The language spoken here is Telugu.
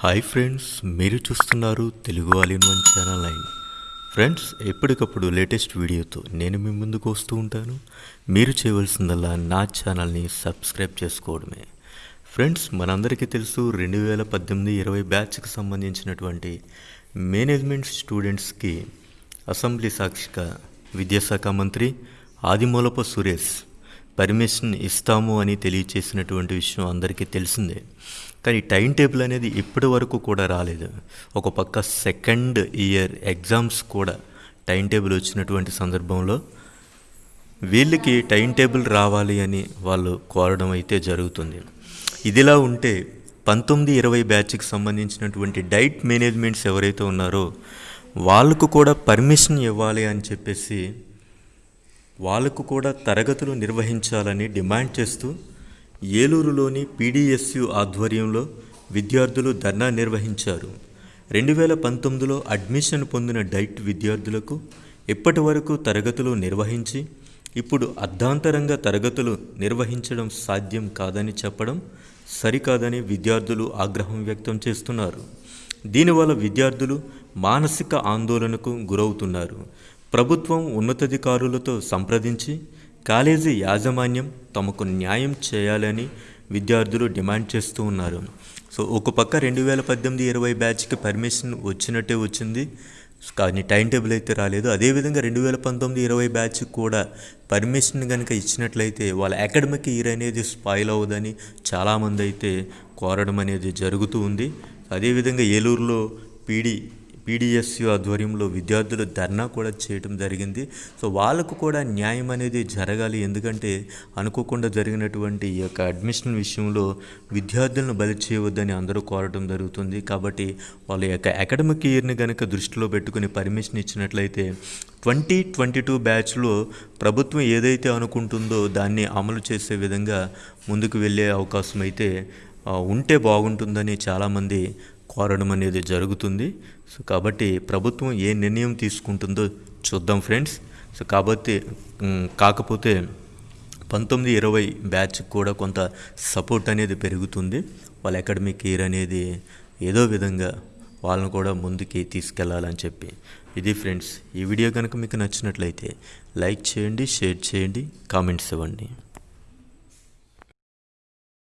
హాయ్ ఫ్రెండ్స్ మీరు చూస్తున్నారు Telugu all in one channel line. Friends ఎప్పటికప్పుడు లేటెస్ట్ వీడియోతో నేను మీ ముందుకు వస్తూ ఉంటాను. మీరు చేయవలసిందల్లా నా ఛానల్ని సబ్స్క్రైబ్ చేసుకోవడమే. ఫ్రెండ్స్ మనందరికీ తెలుసు రెండు వేల పద్దెనిమిది ఇరవై బ్యాచ్కి సంబంధించినటువంటి మేనేజ్మెంట్ స్టూడెంట్స్కి అసెంబ్లీ సాక్షిగా విద్యాశాఖ మంత్రి ఆదిమూలపు సురేష్ పర్మిషన్ ఇస్తాము అని తెలియచేసినటువంటి విషయం అందరికీ తెలిసిందే. కానీ టైం టేబుల్ అనేది ఇప్పటి వరకు కూడా రాలేదు. ఒక పక్క సెకండ్ ఇయర్ ఎగ్జామ్స్ కూడా టైం టేబుల్ వచ్చినటువంటి సందర్భంలో వీళ్ళకి టైం టేబుల్ రావాలి అని వాళ్ళు కోరడం అయితే జరుగుతుంది. ఇదిలా ఉంటే పంతొమ్మిది ఇరవై బ్యాచ్కి సంబంధించినటువంటి డైట్ మేనేజ్మెంట్స్ ఎవరైతే ఉన్నారో వాళ్ళకు కూడా పర్మిషన్ ఇవ్వాలి అని చెప్పేసి వాళ్ళకు కూడా తరగతులు నిర్వహించాలని డిమాండ్ చేస్తూ ఏలూరులోని పీడీఎస్యు ఆధ్వర్యంలో విద్యార్థులు ధర్నా నిర్వహించారు. రెండు వేల పంతొమ్మిదిలో అడ్మిషన్ పొందిన డైట్ విద్యార్థులకు ఇప్పటి వరకు తరగతులు నిర్వహించి ఇప్పుడు అర్ధాంతరంగా తరగతులు నిర్వహించడం సాధ్యం కాదని చెప్పడం సరికాదని విద్యార్థులు ఆగ్రహం వ్యక్తం చేస్తున్నారు. దీనివల్ల విద్యార్థులు మానసిక ఆందోళనకు గురవుతున్నారు. ప్రభుత్వం ఉన్నతాధికారులతో సంప్రదించి కాలేజీ యాజమాన్యం తమకు న్యాయం చేయాలని విద్యార్థులు డిమాండ్ చేస్తూ ఉన్నారు. సో ఒక పక్క రెండు వేల పద్దెనిమిది ఇరవై బ్యాచ్కి పర్మిషన్ వచ్చినట్టే వచ్చింది. కానీ టైం టేబుల్ అయితే రాలేదు. అదేవిధంగా రెండు వేల పంతొమ్మిది ఇరవై బ్యాచ్ కూడా పర్మిషన్ కనుక ఇచ్చినట్లయితే వాళ్ళ అకాడమిక్ ఇయర్ అనేది స్పాయిల్ అవ్వదని చాలామంది అయితే కోరడం అనేది జరుగుతూ ఉంది. అదేవిధంగా ఏలూరులో పీడీ పీడిఎస్యు ఆధ్వర్యంలో విద్యార్థులు ధర్నా కూడా చేయడం జరిగింది. సో వాళ్ళకు కూడా న్యాయం అనేది జరగాలి. ఎందుకంటే అనుకోకుండా జరిగినటువంటి ఈ యొక్క అడ్మిషన్ విషయంలో విద్యార్థులను బలి చేయవద్దని అందరూ కోరడం జరుగుతుంది. కాబట్టి వాళ్ళ యొక్క అకాడమిక్ ఇయర్ని కనుక దృష్టిలో పెట్టుకుని పర్మిషన్ ఇచ్చినట్లయితే ట్వంటీ ట్వంటీ టూ బ్యాచ్లో ప్రభుత్వం ఏదైతే అనుకుంటుందో దాన్ని అమలు చేసే విధంగా ముందుకు వెళ్ళే అవకాశం అయితే ఉంటే బాగుంటుందని చాలామంది కోరడం అనేది జరుగుతుంది. సో కాబట్టి ప్రభుత్వం ఏ నిర్ణయం తీసుకుంటుందో చూద్దాం ఫ్రెండ్స్. సో కాబట్టి కాకపోతే పంతొమ్మిది ఇరవై బ్యాచ్ కూడా కొంత సపోర్ట్ అనేది పెరుగుతుంది. వాళ్ళ అకాడమిక్ ఇయర్ అనేది ఏదో విధంగా వాళ్ళని కూడా ముందుకి తీసుకెళ్ళాలని చెప్పి. ఇది ఫ్రెండ్స్ ఈ వీడియో కనుక మీకు నచ్చినట్లయితే లైక్ చేయండి షేర్ చేయండి కామెంట్స్ ఇవ్వండి.